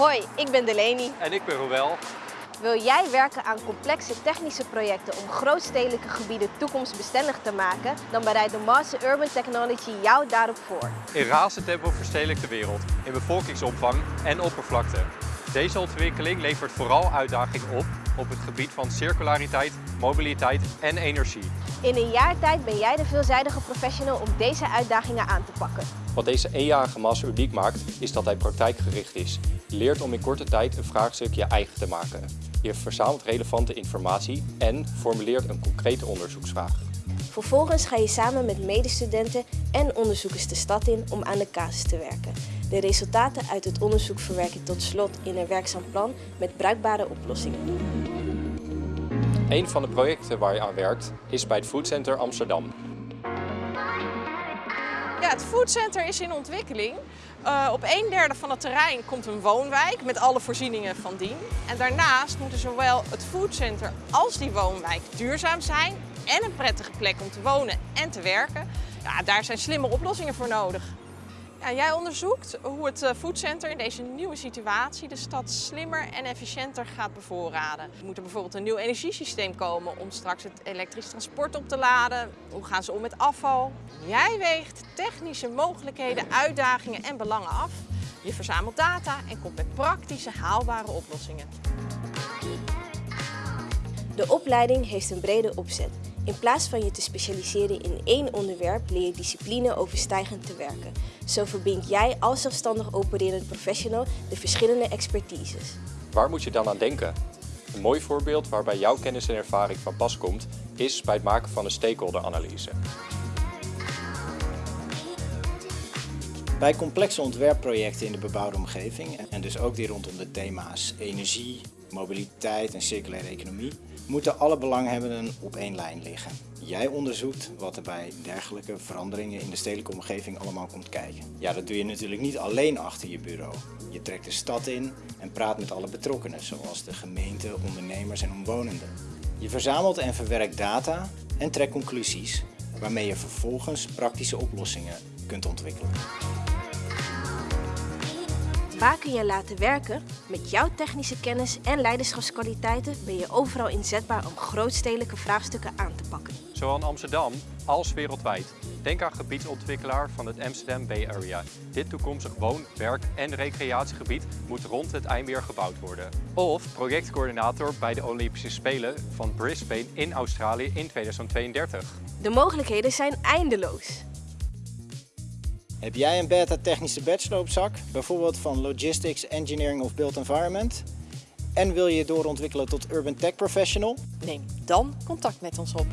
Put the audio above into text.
Hoi, ik ben Delaney. En ik ben Roel. Wil jij werken aan complexe technische projecten om grootstedelijke gebieden toekomstbestendig te maken? Dan bereidt de Master Urban Technology jou daarop voor. In razend tempo verstedelijkt de wereld, in bevolkingsomvang en oppervlakte. Deze ontwikkeling levert vooral uitdagingen op op het gebied van circulariteit, mobiliteit en energie. In een jaar tijd ben jij de veelzijdige professional om deze uitdagingen aan te pakken. Wat deze eenjarige master uniek maakt, is dat hij praktijkgericht is. Je leert om in korte tijd een vraagstuk je eigen te maken. Je verzamelt relevante informatie en formuleert een concrete onderzoeksvraag. Vervolgens ga je samen met medestudenten en onderzoekers de stad in om aan de casus te werken. De resultaten uit het onderzoek verwerk je tot slot in een werkzaam plan met bruikbare oplossingen. Een van de projecten waar je aan werkt is bij het Food Center Amsterdam. Ja, het foodcenter is in ontwikkeling. Uh, op een derde van het terrein komt een woonwijk met alle voorzieningen van dien. En daarnaast moeten zowel het foodcenter als die woonwijk duurzaam zijn en een prettige plek om te wonen en te werken. Ja, daar zijn slimme oplossingen voor nodig. Ja, jij onderzoekt hoe het eh, foodcenter in deze nieuwe situatie de stad slimmer en efficiënter gaat bevoorraden. Moet er bijvoorbeeld een nieuw energiesysteem komen om straks het elektrisch transport op te laden? Hoe gaan ze om met afval? Jij weegt technische mogelijkheden, uitdagingen en belangen af. Je verzamelt data en komt met praktische, haalbare oplossingen. De opleiding heeft een brede opzet. In plaats van je te specialiseren in één onderwerp leer je discipline overstijgend te werken. Zo verbind jij als zelfstandig opererend professional de verschillende expertises. Waar moet je dan aan denken? Een mooi voorbeeld waarbij jouw kennis en ervaring van pas komt, is bij het maken van een stakeholderanalyse. Bij complexe ontwerpprojecten in de bebouwde omgeving, en dus ook die rondom de thema's energie, mobiliteit en circulaire economie, moeten alle belanghebbenden op één lijn liggen. Jij onderzoekt wat er bij dergelijke veranderingen in de stedelijke omgeving allemaal komt kijken. Ja, dat doe je natuurlijk niet alleen achter je bureau. Je trekt de stad in en praat met alle betrokkenen, zoals de gemeente, ondernemers en omwonenden. Je verzamelt en verwerkt data en trekt conclusies, waarmee je vervolgens praktische oplossingen kunt ontwikkelen. Waar kun je laten werken? Met jouw technische kennis en leiderschapskwaliteiten ben je overal inzetbaar om grootstedelijke vraagstukken aan te pakken. Zowel in Amsterdam als wereldwijd. Denk aan gebiedsontwikkelaar van het Amsterdam Bay Area. Dit toekomstig woon-, werk- en recreatiegebied moet rond het IJmeer gebouwd worden. Of projectcoördinator bij de Olympische Spelen van Brisbane in Australië in 2032. De mogelijkheden zijn eindeloos. Heb jij een beta technische bachelor op zak, bijvoorbeeld van Logistics, Engineering of Built Environment? En wil je je doorontwikkelen tot Urban Tech Professional? Neem dan contact met ons op.